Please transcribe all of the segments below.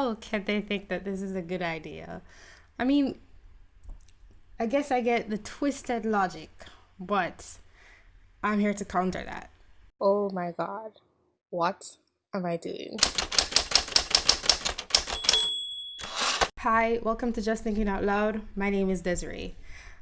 How can they think that this is a good idea? I mean, I guess I get the twisted logic, but I'm here to counter that. Oh my god. What am I doing? Hi, welcome to Just Thinking Out Loud. My name is Desiree.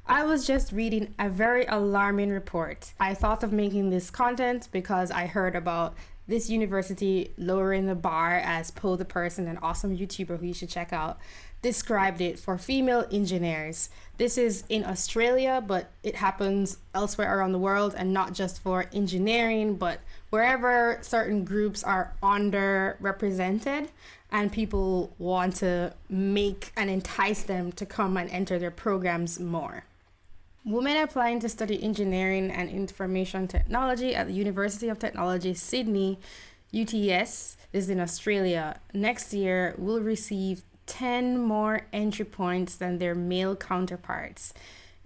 I was just reading a very alarming report. I thought of making this content because I heard about this university lowering the bar as Poe the Person, an awesome YouTuber who you should check out, described it for female engineers. This is in Australia, but it happens elsewhere around the world and not just for engineering, but wherever certain groups are underrepresented and people want to make and entice them to come and enter their programs more. Women applying to study engineering and information technology at the University of Technology, Sydney, UTS, is in Australia. Next year will receive 10 more entry points than their male counterparts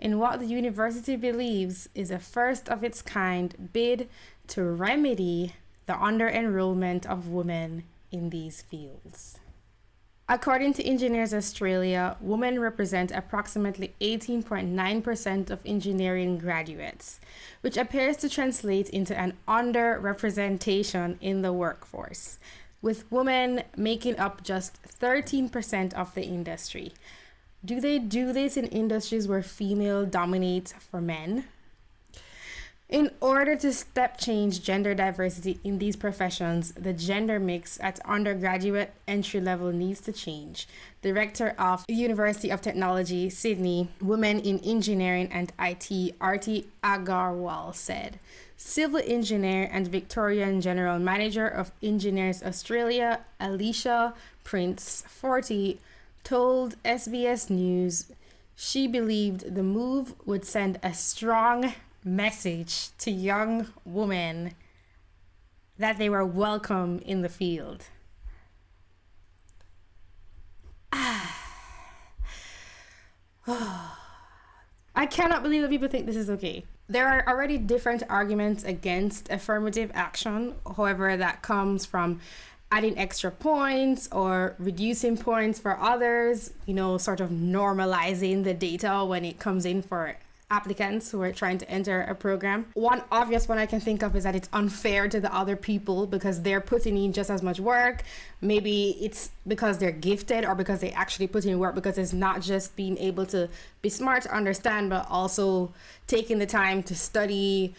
in what the university believes is a first of its kind bid to remedy the under enrollment of women in these fields. According to Engineers Australia, women represent approximately 18.9% of engineering graduates, which appears to translate into an underrepresentation in the workforce, with women making up just 13% of the industry. Do they do this in industries where female dominates for men? In order to step change gender diversity in these professions, the gender mix at undergraduate entry level needs to change. Director of University of Technology, Sydney, Women in Engineering and IT, Arti Agarwal said. Civil engineer and Victorian General Manager of Engineers Australia, Alicia Prince 40, told SBS News she believed the move would send a strong message to young women that they were welcome in the field. I cannot believe that people think this is okay. There are already different arguments against affirmative action, however, that comes from adding extra points or reducing points for others, you know, sort of normalizing the data when it comes in for applicants who are trying to enter a program. One obvious one I can think of is that it's unfair to the other people because they're putting in just as much work. Maybe it's because they're gifted or because they actually put in work because it's not just being able to be smart to understand, but also taking the time to study,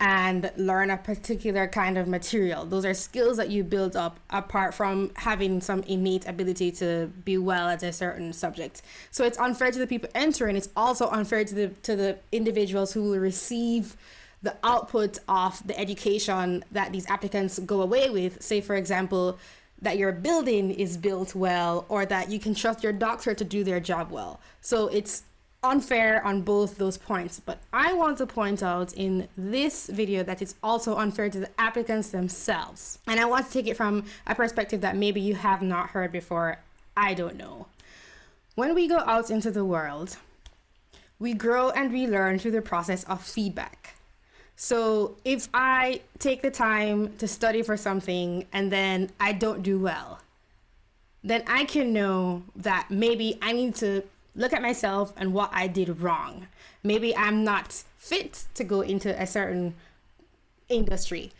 and learn a particular kind of material. Those are skills that you build up apart from having some innate ability to be well at a certain subject. So it's unfair to the people entering. It's also unfair to the to the individuals who will receive the output of the education that these applicants go away with. Say, for example, that your building is built well or that you can trust your doctor to do their job well. So it's unfair on both those points but I want to point out in this video that it's also unfair to the applicants themselves. And I want to take it from a perspective that maybe you have not heard before. I don't know. When we go out into the world we grow and we learn through the process of feedback. So if I take the time to study for something and then I don't do well then I can know that maybe I need to look at myself and what I did wrong. Maybe I'm not fit to go into a certain industry.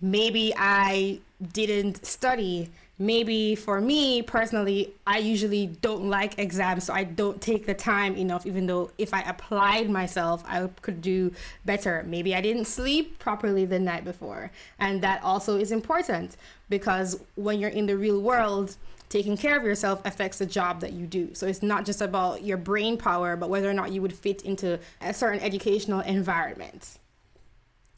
Maybe I didn't study. Maybe for me personally, I usually don't like exams, so I don't take the time enough, even though if I applied myself, I could do better. Maybe I didn't sleep properly the night before. And that also is important because when you're in the real world, taking care of yourself affects the job that you do. So it's not just about your brain power, but whether or not you would fit into a certain educational environment.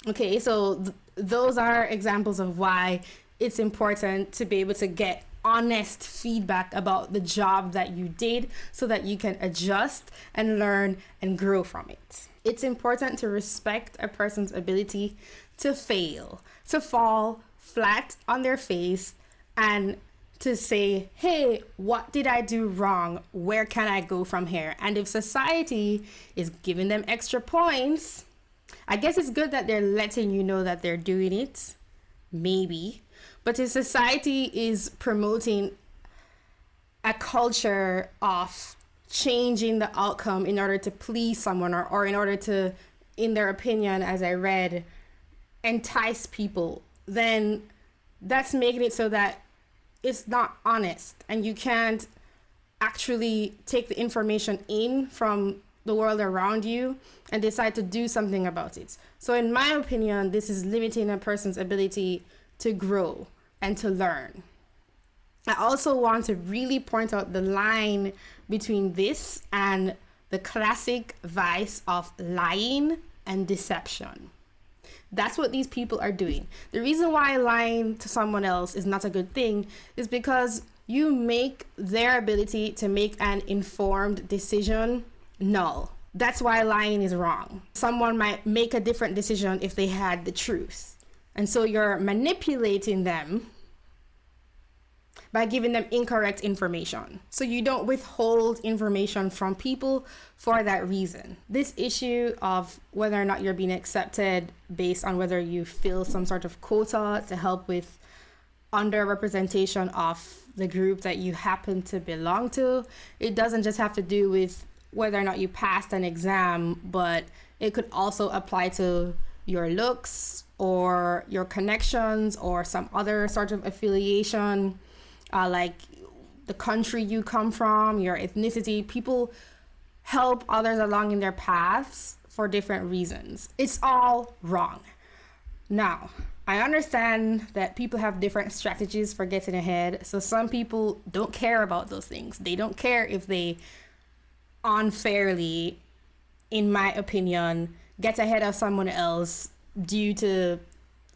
Okay, so th those are examples of why it's important to be able to get honest feedback about the job that you did so that you can adjust and learn and grow from it. It's important to respect a person's ability to fail, to fall flat on their face and to say, hey, what did I do wrong? Where can I go from here? And if society is giving them extra points, I guess it's good that they're letting you know that they're doing it, maybe. But if society is promoting a culture of changing the outcome in order to please someone or, or in order to, in their opinion, as I read, entice people, then that's making it so that it's not honest and you can't actually take the information in from the world around you and decide to do something about it. So, in my opinion, this is limiting a person's ability to grow and to learn. I also want to really point out the line between this and the classic vice of lying and deception. That's what these people are doing. The reason why lying to someone else is not a good thing is because you make their ability to make an informed decision null. That's why lying is wrong. Someone might make a different decision if they had the truth. And so you're manipulating them by giving them incorrect information. So you don't withhold information from people for that reason. This issue of whether or not you're being accepted based on whether you fill some sort of quota to help with underrepresentation of the group that you happen to belong to, it doesn't just have to do with whether or not you passed an exam, but it could also apply to your looks or your connections or some other sort of affiliation uh, like the country you come from, your ethnicity. People help others along in their paths for different reasons. It's all wrong. Now, I understand that people have different strategies for getting ahead. So some people don't care about those things. They don't care if they unfairly, in my opinion, get ahead of someone else due to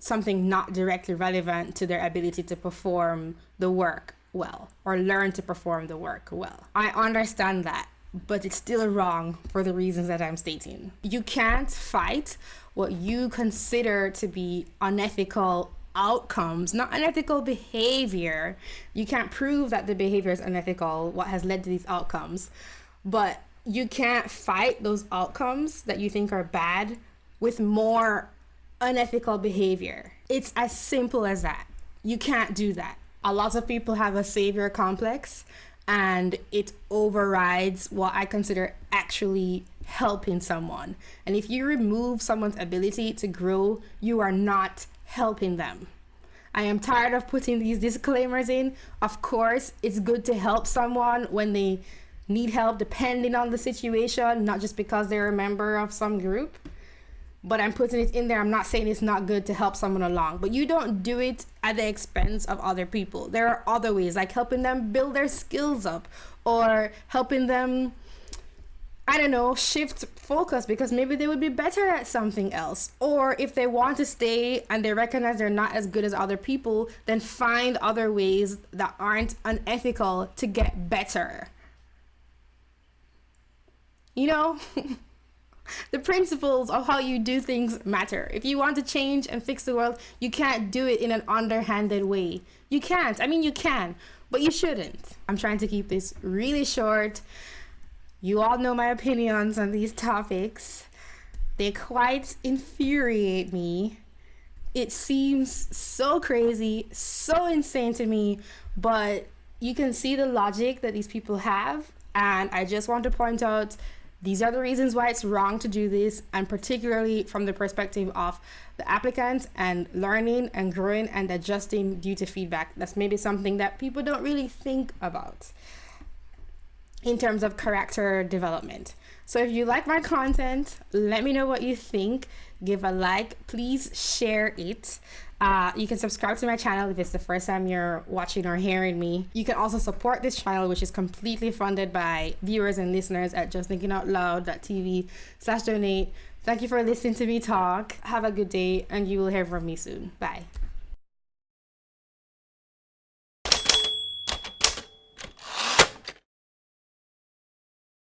something not directly relevant to their ability to perform the work well or learn to perform the work well. I understand that, but it's still wrong for the reasons that I'm stating. You can't fight what you consider to be unethical outcomes, not unethical behavior. You can't prove that the behavior is unethical, what has led to these outcomes, but you can't fight those outcomes that you think are bad with more unethical behavior. It's as simple as that. You can't do that. A lot of people have a savior complex and it overrides what I consider actually helping someone. And if you remove someone's ability to grow, you are not helping them. I am tired of putting these disclaimers in. Of course, it's good to help someone when they need help, depending on the situation, not just because they're a member of some group but I'm putting it in there. I'm not saying it's not good to help someone along, but you don't do it at the expense of other people. There are other ways, like helping them build their skills up or helping them, I don't know, shift focus because maybe they would be better at something else. Or if they want to stay and they recognize they're not as good as other people, then find other ways that aren't unethical to get better. You know? the principles of how you do things matter. If you want to change and fix the world, you can't do it in an underhanded way. You can't. I mean, you can, but you shouldn't. I'm trying to keep this really short. You all know my opinions on these topics. They quite infuriate me. It seems so crazy, so insane to me, but you can see the logic that these people have. And I just want to point out these are the reasons why it's wrong to do this, and particularly from the perspective of the applicant and learning and growing and adjusting due to feedback. That's maybe something that people don't really think about in terms of character development. So if you like my content, let me know what you think. Give a like, please share it. Uh, you can subscribe to my channel if it's the first time you're watching or hearing me. You can also support this channel, which is completely funded by viewers and listeners at justthinkingoutloud.tv slash donate. Thank you for listening to me talk. Have a good day, and you will hear from me soon. Bye.